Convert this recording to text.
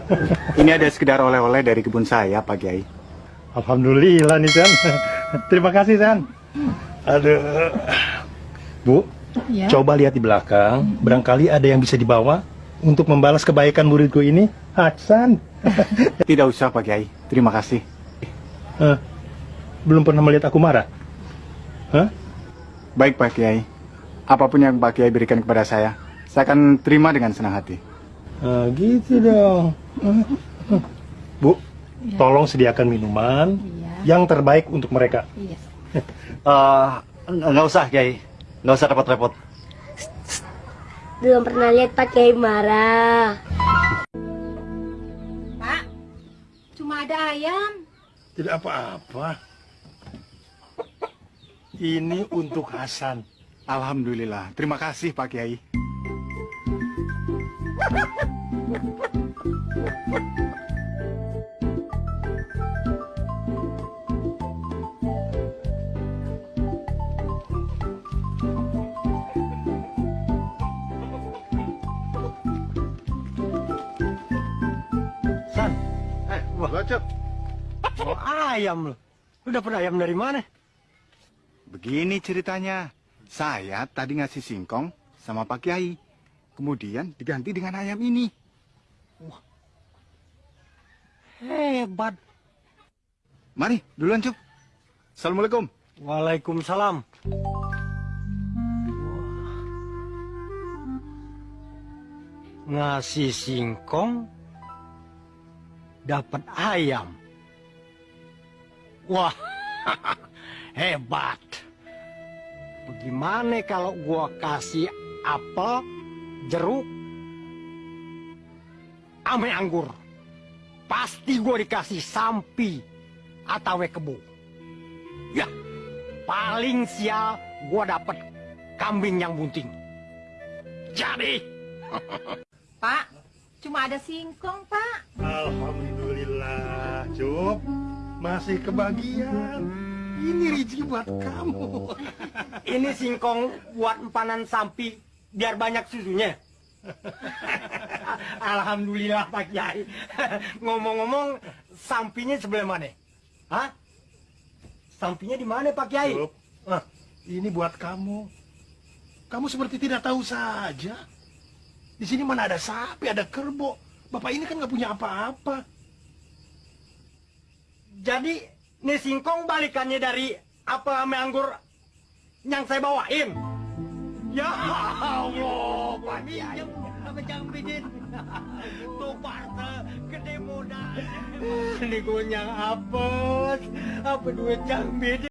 Ini ada sekedar oleh-oleh dari kebun saya, Pak Kiai. Alhamdulillah nih San. Terima kasih San. Aduh. Bu, Ya. coba lihat di belakang. Barangkali ada yang bisa dibawa untuk membalas kebaikan muridku ini. Hasan. Tidak usah, Pak Kiai. Terima kasih. Eh, belum pernah melihat aku marah? Hah? Baik, Pak Kiai. Apa pun yang Pak Kiai berikan kepada saya, saya akan terima dengan senang hati. Ah, gitu dong. Bu, tolong sediakan minuman Iya. yang terbaik untuk mereka. Iya. Eh, nggak usah, Kiai. Nggak usah repot-repot. Belum pernah lihat Pak Kiai marah. Pak, cuma ada ayam. Tidak apa-apa. Ini untuk Hasan. Alhamdulillah. Terima kasih, Pak Kiai. San, Eh, wah, Bacot. oh, ayam loh. Lu dapat ayam dari mana? Begini ceritanya. Saya tadi ngasih singkong sama Pak Kiai. Kemudian diganti dengan ayam ini. Hebat. Mari, duluan, Cup. Assalamualaikum. Waalaikumsalam. Ngasih singkong, dapat ayam. Wah, hebat. Bagaimana kalau gua kasih apel, jeruk, ame anggur? Pasti gua dikasih sampi atau kebo. Ya, paling sial gua dapat kambing yang bunting. Jadi, Pak, cuma ada singkong, Pak. Alhamdulillah, Cup. Masih kebagian. Ini rezeki buat kamu. Ini singkong buat empanan sampi biar banyak susunya. Alhamdulillah Pak Kiai. Ngomong-ngomong, sampinya sebelah mana? Hah? Sampinya di mana Pak Kiai? Cup, ah, ini buat kamu. Kamu seperti tidak tahu saja. Di sini mana ada sapi, ada kerbau. Bapak ini kan nggak punya apa-apa. Jadi, ini singkong balikannya dari apa anggur yang saya bawain. Ya Allah, Pak Kiai. Apa jangan bikin? Tuh parta gede modal. Ini gue yang apes. Apa duit yang beda?